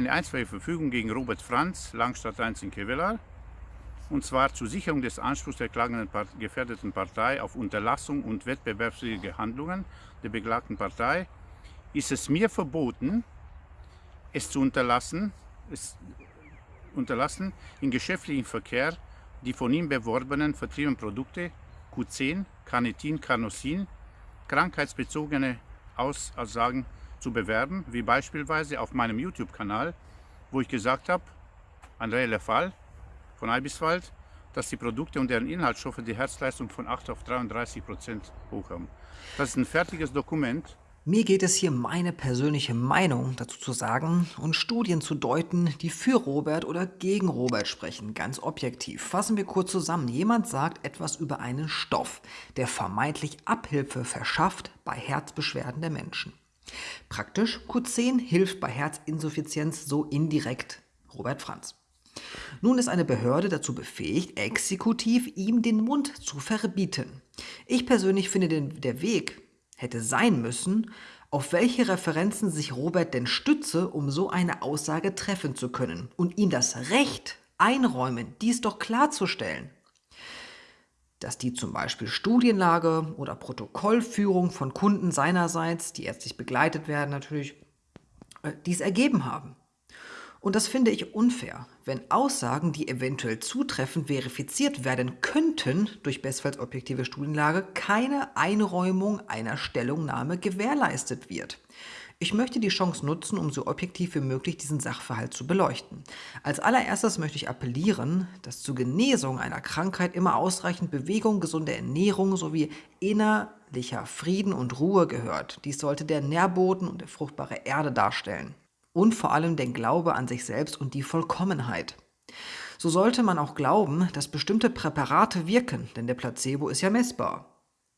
eine einstweilige Verfügung gegen Robert Franz, Langstadt 1 in Kevlar, und zwar zur Sicherung des Anspruchs der klagenden gefährdeten Partei auf Unterlassung und wettbewerbswidrige Handlungen der beklagten Partei, ist es mir verboten, es zu unterlassen, es unterlassen in geschäftlichen Verkehr die von ihm beworbenen vertriebenen Produkte Q10, Carnitin, Carnosin, krankheitsbezogene Aussagen zu bewerben, wie beispielsweise auf meinem YouTube-Kanal, wo ich gesagt habe, reeller Fall von Ibiswald, dass die Produkte und deren Inhaltsstoffe die Herzleistung von 8 auf 33 Prozent hoch haben. Das ist ein fertiges Dokument, mir geht es hier meine persönliche Meinung dazu zu sagen und Studien zu deuten, die für Robert oder gegen Robert sprechen, ganz objektiv. Fassen wir kurz zusammen. Jemand sagt etwas über einen Stoff, der vermeintlich Abhilfe verschafft bei Herzbeschwerden der Menschen. Praktisch, Q10 hilft bei Herzinsuffizienz so indirekt Robert Franz. Nun ist eine Behörde dazu befähigt, exekutiv ihm den Mund zu verbieten. Ich persönlich finde den, der Weg, hätte sein müssen, auf welche Referenzen sich Robert denn stütze, um so eine Aussage treffen zu können und ihm das Recht einräumen, dies doch klarzustellen. Dass die zum Beispiel Studienlage oder Protokollführung von Kunden seinerseits, die ärztlich begleitet werden natürlich, äh, dies ergeben haben. Und das finde ich unfair, wenn Aussagen, die eventuell zutreffend verifiziert werden könnten durch bestfalls objektive Studienlage, keine Einräumung einer Stellungnahme gewährleistet wird. Ich möchte die Chance nutzen, um so objektiv wie möglich diesen Sachverhalt zu beleuchten. Als allererstes möchte ich appellieren, dass zur Genesung einer Krankheit immer ausreichend Bewegung, gesunde Ernährung sowie innerlicher Frieden und Ruhe gehört. Dies sollte der Nährboden und der fruchtbare Erde darstellen und vor allem den Glaube an sich selbst und die Vollkommenheit. So sollte man auch glauben, dass bestimmte Präparate wirken, denn der Placebo ist ja messbar.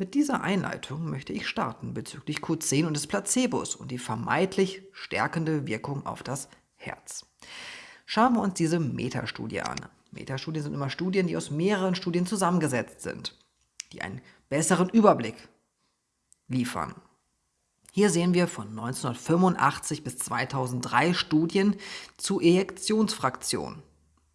Mit dieser Einleitung möchte ich starten bezüglich Q10 und des Placebos und die vermeintlich stärkende Wirkung auf das Herz. Schauen wir uns diese Metastudie an. Metastudien sind immer Studien, die aus mehreren Studien zusammengesetzt sind, die einen besseren Überblick liefern. Hier sehen wir von 1985 bis 2003 Studien zu Ejektionsfraktion.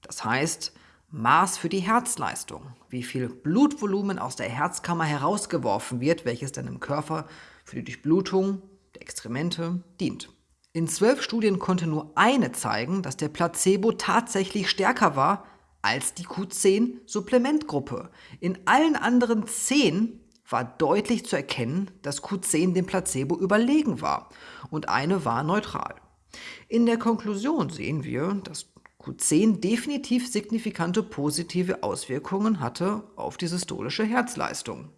Das heißt, Maß für die Herzleistung, wie viel Blutvolumen aus der Herzkammer herausgeworfen wird, welches dann im Körper für die Durchblutung der Extremente dient. In zwölf Studien konnte nur eine zeigen, dass der Placebo tatsächlich stärker war als die Q10-Supplementgruppe. In allen anderen zehn war deutlich zu erkennen, dass Q10 dem Placebo überlegen war und eine war neutral. In der Konklusion sehen wir, dass Q10 definitiv signifikante positive Auswirkungen hatte auf die systolische Herzleistung.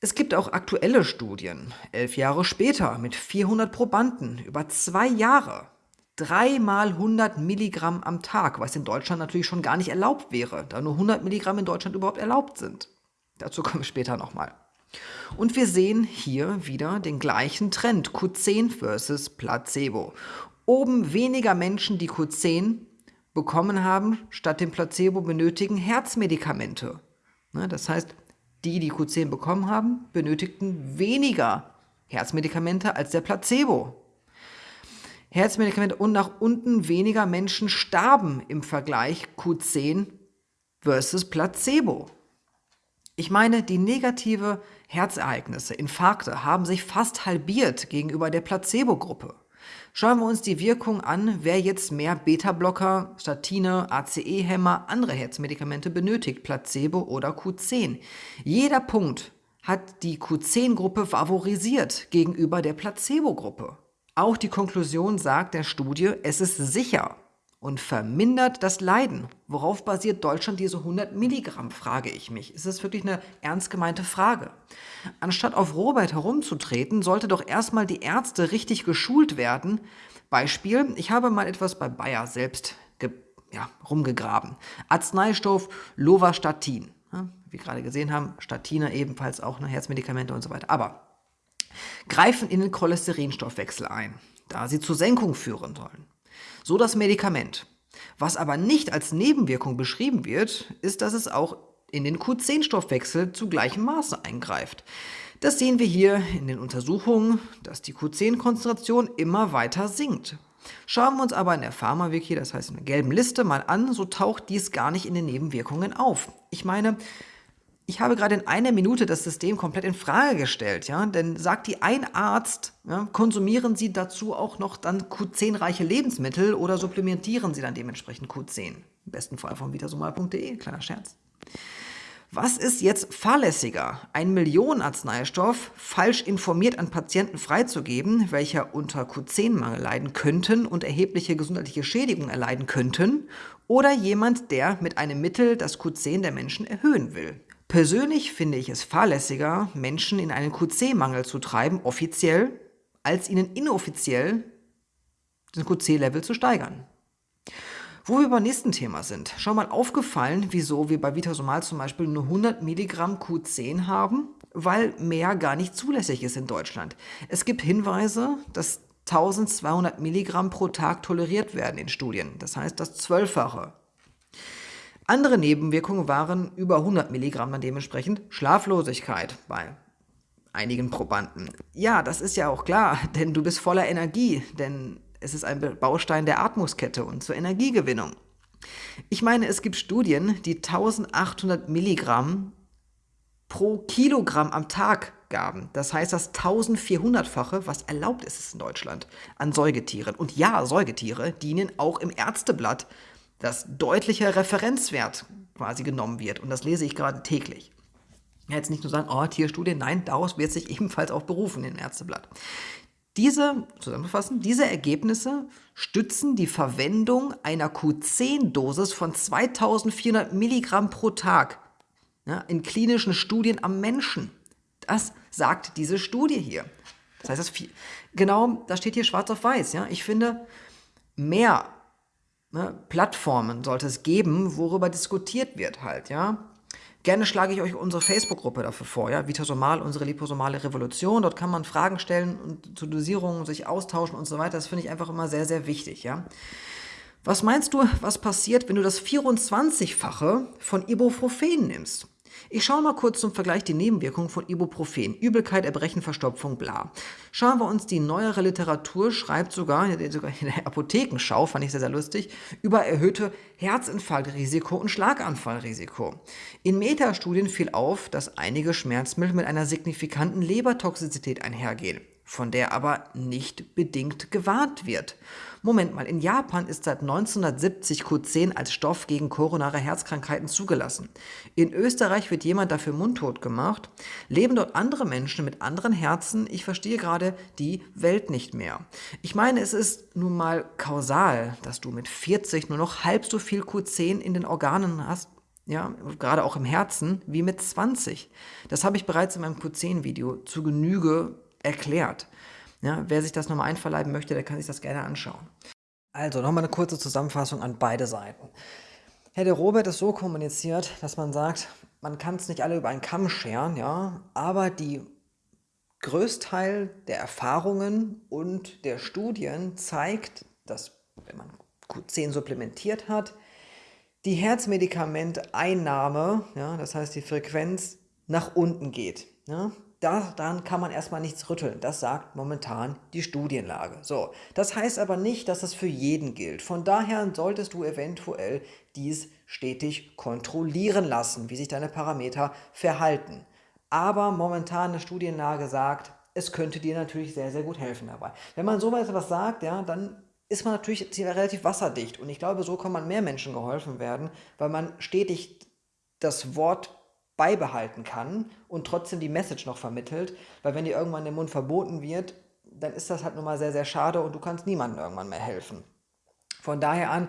Es gibt auch aktuelle Studien, elf Jahre später mit 400 Probanden über zwei Jahre, dreimal 100 Milligramm am Tag, was in Deutschland natürlich schon gar nicht erlaubt wäre, da nur 100 Milligramm in Deutschland überhaupt erlaubt sind. Dazu kommen wir später nochmal. Und wir sehen hier wieder den gleichen Trend, Q10 versus Placebo. Oben weniger Menschen, die Q10 bekommen haben, statt dem Placebo benötigen Herzmedikamente. Ne, das heißt, die, die Q10 bekommen haben, benötigten weniger Herzmedikamente als der Placebo. Herzmedikamente und nach unten weniger Menschen starben im Vergleich Q10 versus Placebo. Ich meine, die negative Herzereignisse, Infarkte, haben sich fast halbiert gegenüber der Placebo-Gruppe. Schauen wir uns die Wirkung an, wer jetzt mehr Beta-Blocker, Statine, ACE-Hämmer, andere Herzmedikamente benötigt, Placebo oder Q10. Jeder Punkt hat die Q10-Gruppe favorisiert gegenüber der Placebo-Gruppe. Auch die Konklusion sagt der Studie, es ist sicher, und vermindert das Leiden. Worauf basiert Deutschland diese 100 Milligramm, frage ich mich. Ist das wirklich eine ernst gemeinte Frage? Anstatt auf Robert herumzutreten, sollte doch erstmal die Ärzte richtig geschult werden. Beispiel, ich habe mal etwas bei Bayer selbst ja, rumgegraben. Arzneistoff Lovastatin. Ja, wie wir gerade gesehen haben, Statine ebenfalls auch eine Herzmedikamente und so weiter. Aber greifen in den Cholesterinstoffwechsel ein, da sie zur Senkung führen sollen. So das Medikament. Was aber nicht als Nebenwirkung beschrieben wird, ist, dass es auch in den Q10-Stoffwechsel zu gleichem Maße eingreift. Das sehen wir hier in den Untersuchungen, dass die Q10-Konzentration immer weiter sinkt. Schauen wir uns aber in der Pharma-Wiki, das heißt in der gelben Liste, mal an, so taucht dies gar nicht in den Nebenwirkungen auf. Ich meine, ich habe gerade in einer Minute das System komplett in Frage gestellt, ja, denn sagt die ein Arzt, ja, konsumieren Sie dazu auch noch dann Q10-reiche Lebensmittel oder supplementieren Sie dann dementsprechend Q10? Im besten Fall von vitasomal.de, kleiner Scherz. Was ist jetzt fahrlässiger? Ein Millionenarzneistoff falsch informiert an Patienten freizugeben, welcher unter Q10-Mangel leiden könnten und erhebliche gesundheitliche Schädigungen erleiden könnten, oder jemand, der mit einem Mittel das Q10 der Menschen erhöhen will? Persönlich finde ich es fahrlässiger, Menschen in einen QC-Mangel zu treiben, offiziell, als ihnen inoffiziell den QC-Level zu steigern. Wo wir beim nächsten Thema sind, schon mal aufgefallen, wieso wir bei Vitasomal zum Beispiel nur 100 Milligramm Q10 haben? Weil mehr gar nicht zulässig ist in Deutschland. Es gibt Hinweise, dass 1200 Milligramm pro Tag toleriert werden in Studien. Das heißt das Zwölffache. Andere Nebenwirkungen waren über 100 Milligramm dann dementsprechend Schlaflosigkeit bei einigen Probanden. Ja, das ist ja auch klar, denn du bist voller Energie, denn es ist ein Baustein der Atmungskette und zur Energiegewinnung. Ich meine, es gibt Studien, die 1800 Milligramm pro Kilogramm am Tag gaben. Das heißt, das 1400-fache, was erlaubt ist in Deutschland, an Säugetieren. Und ja, Säugetiere dienen auch im Ärzteblatt, das deutlicher Referenzwert quasi genommen wird. Und das lese ich gerade täglich. Jetzt nicht nur sagen, oh, Tierstudie, nein, daraus wird sich ebenfalls auch berufen in Ärzteblatt. Diese, zusammenfassen, diese Ergebnisse stützen die Verwendung einer Q10-Dosis von 2400 Milligramm pro Tag ja, in klinischen Studien am Menschen. Das sagt diese Studie hier. Das heißt, das viel, genau, da steht hier schwarz auf weiß. Ja? Ich finde, mehr ne, Plattformen sollte es geben, worüber diskutiert wird halt. Ja? Gerne schlage ich euch unsere Facebook-Gruppe dafür vor, ja, Vitasomal, unsere liposomale Revolution. Dort kann man Fragen stellen und zu Dosierungen sich austauschen und so weiter. Das finde ich einfach immer sehr, sehr wichtig, ja. Was meinst du, was passiert, wenn du das 24-fache von Ibuprofen nimmst? Ich schaue mal kurz zum Vergleich die Nebenwirkungen von Ibuprofen. Übelkeit, Erbrechen, Verstopfung, bla. Schauen wir uns die neuere Literatur, schreibt sogar, sogar in der Apothekenschau, fand ich sehr, sehr lustig, über erhöhte Herzinfarktrisiko und Schlaganfallrisiko. In Metastudien fiel auf, dass einige Schmerzmittel mit einer signifikanten Lebertoxizität einhergehen von der aber nicht bedingt gewarnt wird. Moment mal, in Japan ist seit 1970 Q10 als Stoff gegen koronare Herzkrankheiten zugelassen. In Österreich wird jemand dafür mundtot gemacht. Leben dort andere Menschen mit anderen Herzen? Ich verstehe gerade die Welt nicht mehr. Ich meine, es ist nun mal kausal, dass du mit 40 nur noch halb so viel Q10 in den Organen hast, ja, gerade auch im Herzen, wie mit 20. Das habe ich bereits in meinem Q10-Video zu Genüge erklärt. Ja, wer sich das nochmal einverleiben möchte, der kann sich das gerne anschauen. Also nochmal eine kurze Zusammenfassung an beide Seiten. Herr de Robert ist so kommuniziert, dass man sagt, man kann es nicht alle über einen Kamm scheren, ja, aber die Größteil der Erfahrungen und der Studien zeigt, dass wenn man Q10 supplementiert hat, die Herzmedikamenteinnahme, ja, das heißt die Frequenz, nach unten geht. Ja daran kann man erstmal nichts rütteln. Das sagt momentan die Studienlage. So, das heißt aber nicht, dass es für jeden gilt. Von daher solltest du eventuell dies stetig kontrollieren lassen, wie sich deine Parameter verhalten. Aber momentan eine Studienlage sagt, es könnte dir natürlich sehr, sehr gut helfen dabei. Wenn man so etwas sagt, ja, dann ist man natürlich relativ wasserdicht. Und ich glaube, so kann man mehr Menschen geholfen werden, weil man stetig das Wort beibehalten kann und trotzdem die Message noch vermittelt, weil wenn dir irgendwann der Mund verboten wird, dann ist das halt nun mal sehr, sehr schade und du kannst niemandem irgendwann mehr helfen. Von daher an,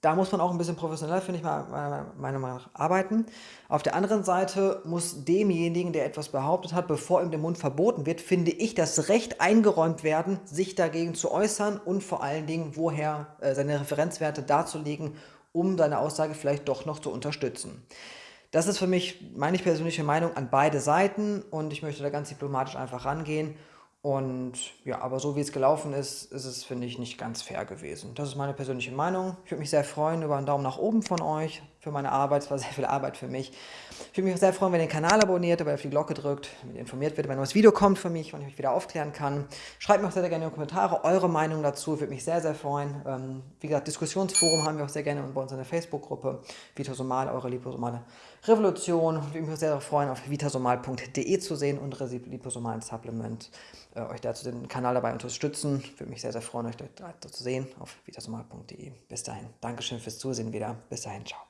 da muss man auch ein bisschen professioneller, finde ich, meiner Meinung nach arbeiten. Auf der anderen Seite muss demjenigen, der etwas behauptet hat, bevor ihm der Mund verboten wird, finde ich, das Recht eingeräumt werden, sich dagegen zu äußern und vor allen Dingen, woher äh, seine Referenzwerte darzulegen, um seine Aussage vielleicht doch noch zu unterstützen. Das ist für mich meine persönliche Meinung an beide Seiten und ich möchte da ganz diplomatisch einfach rangehen Und ja, aber so wie es gelaufen ist, ist es, finde ich, nicht ganz fair gewesen. Das ist meine persönliche Meinung. Ich würde mich sehr freuen über einen Daumen nach oben von euch für meine Arbeit. Es war sehr viel Arbeit für mich. Ich würde mich sehr freuen, wenn ihr den Kanal abonniert, dabei auf die Glocke drückt, damit ihr informiert werdet, wenn ein neues Video kommt von mich, wann ich euch wieder aufklären kann. Schreibt mir auch sehr, sehr gerne in die Kommentare eure Meinung dazu. Ich würde mich sehr, sehr freuen. Ähm, wie gesagt, Diskussionsforum haben wir auch sehr gerne bei uns in der Facebook-Gruppe. Vitasomal, eure liposomale Revolution. Ich würde mich sehr, freuen, auf vitasomal.de zu sehen, unsere liposomalen Supplement äh, euch dazu den Kanal dabei unterstützen. Würde mich sehr, sehr freuen, euch dort zu sehen auf vitasomal.de. Bis dahin. Dankeschön fürs Zusehen wieder. Bis dahin. Ciao.